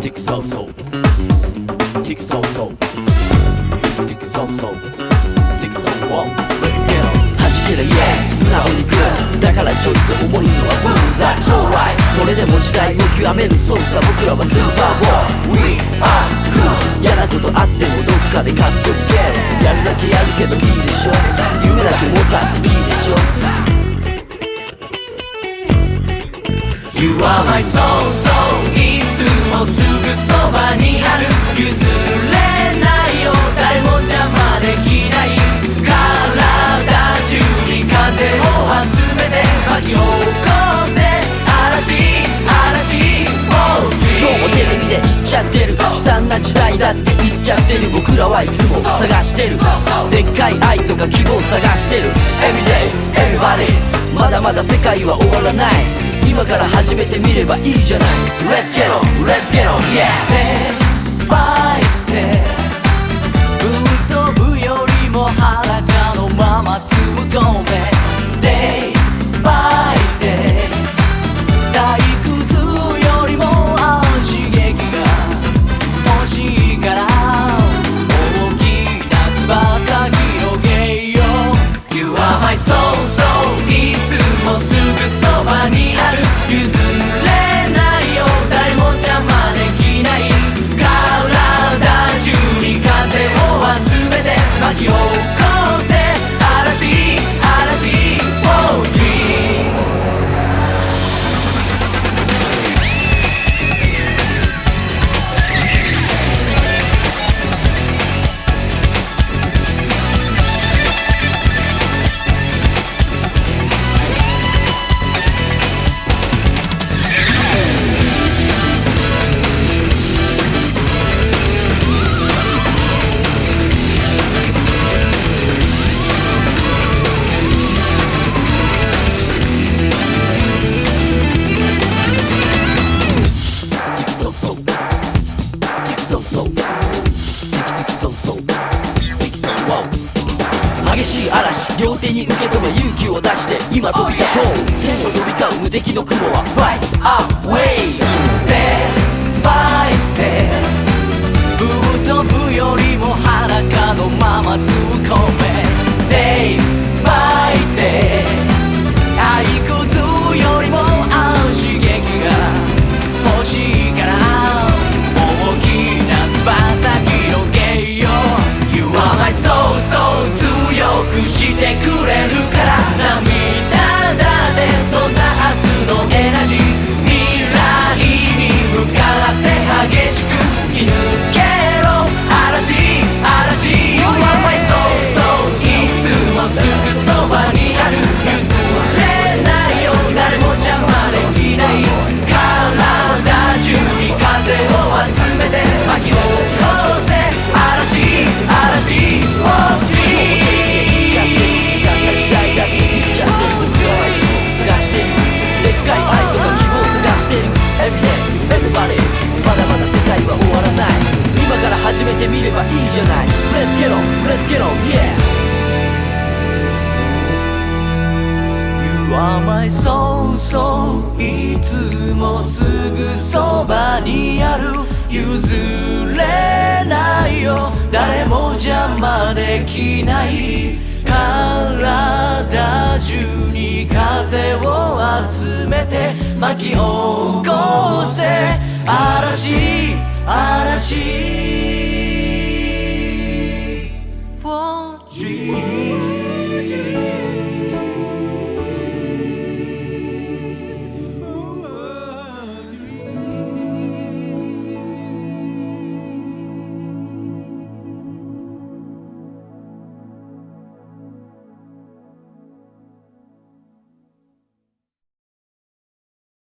Tick so so Tick so so Tick so so Tick so wow Let's get on 弾ける yeah 素直にグーだからちょいと重いのは Boom That's alright それでも時代を極めるそうさ僕らはスーパーボー We are cool 嫌なことあってもどっかでカッコつけるやるだけやるけどいいでしょ夢だけ持たっていいでしょ You are my soul 僕らはいつも探してる。でっかい愛とか希望探してる。Everyday, everybody まだまだ世界は終わらない。今から始めてみればいいじゃない。Let's get on, let's get on, yeah Step by step my soul, so いつもすぐそばにある。譲激しい嵐両手に受け止め勇気を出して今飛び立とう。天を飛び交う無敵の雲は Fly away Step まだまだ世界は終わらない。今から始めてみればいいじゃない。レッツゲロンレッツゲロン YeahYou are my soul so いつもすぐそばにある。譲れないよ。誰も邪魔できない。体中風を集めて巻き起こせ。嵐嵐。